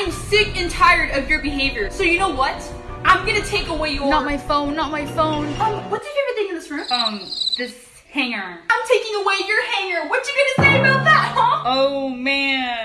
Am sick and tired of your behavior. So you know what? I'm gonna take away your- Not my phone, not my phone. Um, what's your favorite thing in this room? Um, this hanger. I'm taking away your hanger. What you gonna say about that, huh? Oh man,